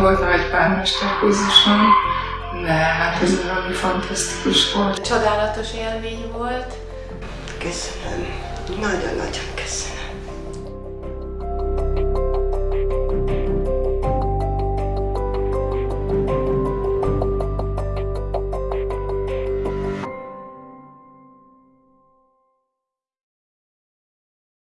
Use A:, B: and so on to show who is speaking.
A: volt nagy pármesterkurzuson, de hát ez valami fantasztikus volt.
B: Csodálatos élmény volt.
C: Köszönöm. Nagyon-nagyon köszönöm.